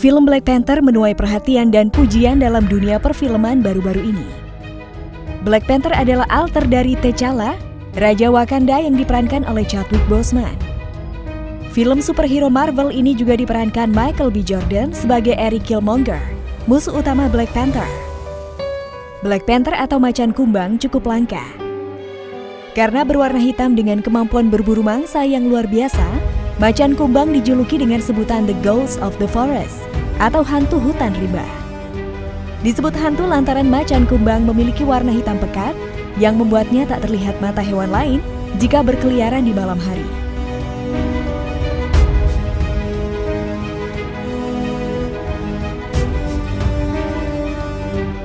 Film Black Panther menuai perhatian dan pujian dalam dunia perfilman baru-baru ini. Black Panther adalah alter dari T'Challa, Raja Wakanda yang diperankan oleh Chadwick Boseman. Film superhero Marvel ini juga diperankan Michael B. Jordan sebagai Eric Killmonger, musuh utama Black Panther. Black Panther atau macan kumbang cukup langka. Karena berwarna hitam dengan kemampuan berburu mangsa yang luar biasa, macan kumbang dijuluki dengan sebutan The Ghost of the Forest atau hantu hutan rimba. Disebut hantu lantaran macan kumbang memiliki warna hitam pekat yang membuatnya tak terlihat mata hewan lain jika berkeliaran di malam hari.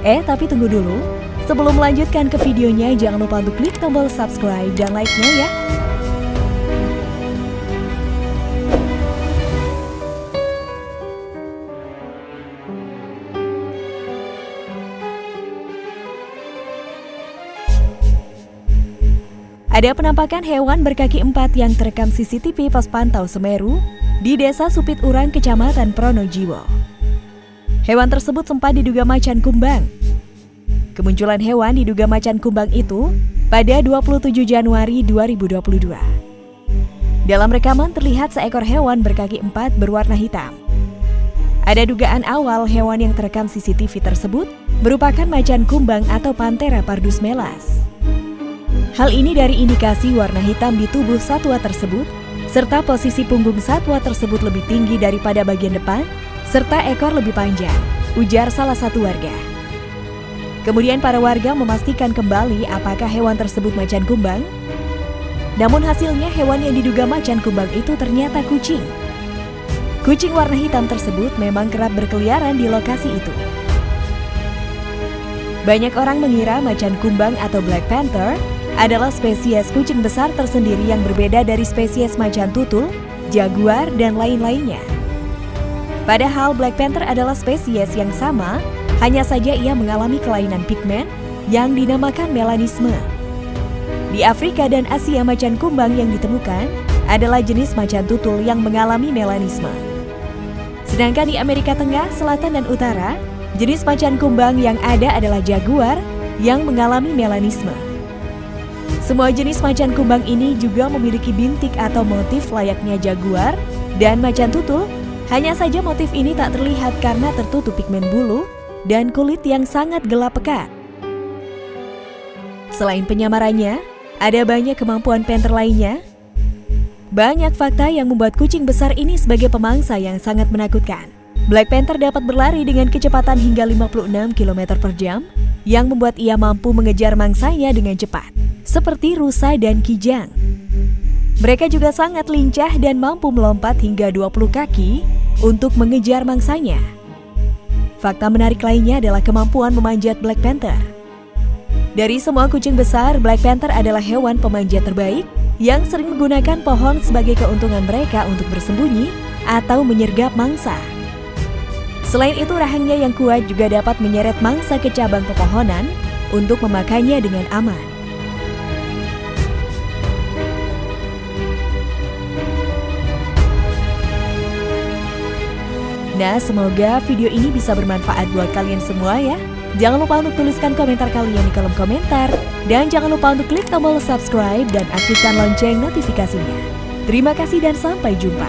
Eh, tapi tunggu dulu. Sebelum melanjutkan ke videonya, jangan lupa untuk klik tombol subscribe dan like-nya ya. Ada penampakan hewan berkaki empat yang terekam CCTV pos pantau Semeru di Desa Supit Urang, Kecamatan Pronojiwo. Hewan tersebut sempat diduga macan kumbang. Kemunculan hewan diduga macan kumbang itu pada 27 Januari 2022. Dalam rekaman terlihat seekor hewan berkaki empat berwarna hitam. Ada dugaan awal hewan yang terekam CCTV tersebut merupakan macan kumbang atau Panthera pardus melas. Hal ini dari indikasi warna hitam di tubuh satwa tersebut, serta posisi punggung satwa tersebut lebih tinggi daripada bagian depan, serta ekor lebih panjang, ujar salah satu warga. Kemudian para warga memastikan kembali apakah hewan tersebut macan kumbang. Namun hasilnya hewan yang diduga macan kumbang itu ternyata kucing. Kucing warna hitam tersebut memang kerap berkeliaran di lokasi itu. Banyak orang mengira macan kumbang atau Black Panther adalah spesies kucing besar tersendiri yang berbeda dari spesies macan tutul, jaguar, dan lain-lainnya. Padahal Black Panther adalah spesies yang sama, hanya saja ia mengalami kelainan pigmen yang dinamakan melanisme. Di Afrika dan Asia macan kumbang yang ditemukan adalah jenis macan tutul yang mengalami melanisme. Sedangkan di Amerika Tengah, Selatan, dan Utara, jenis macan kumbang yang ada adalah jaguar yang mengalami melanisme. Semua jenis macan kumbang ini juga memiliki bintik atau motif layaknya jaguar dan macan tutul, hanya saja motif ini tak terlihat karena tertutup pigmen bulu dan kulit yang sangat gelap pekat. Selain penyamarannya, ada banyak kemampuan panther lainnya. Banyak fakta yang membuat kucing besar ini sebagai pemangsa yang sangat menakutkan. Black Panther dapat berlari dengan kecepatan hingga 56 km per jam, yang membuat ia mampu mengejar mangsanya dengan cepat seperti rusa dan kijang. Mereka juga sangat lincah dan mampu melompat hingga 20 kaki untuk mengejar mangsanya. Fakta menarik lainnya adalah kemampuan memanjat Black Panther. Dari semua kucing besar, Black Panther adalah hewan pemanjat terbaik yang sering menggunakan pohon sebagai keuntungan mereka untuk bersembunyi atau menyergap mangsa. Selain itu, rahangnya yang kuat juga dapat menyeret mangsa ke cabang pepohonan untuk memakannya dengan aman. Nah, semoga video ini bisa bermanfaat buat kalian semua ya. Jangan lupa untuk tuliskan komentar kalian di kolom komentar. Dan jangan lupa untuk klik tombol subscribe dan aktifkan lonceng notifikasinya. Terima kasih dan sampai jumpa.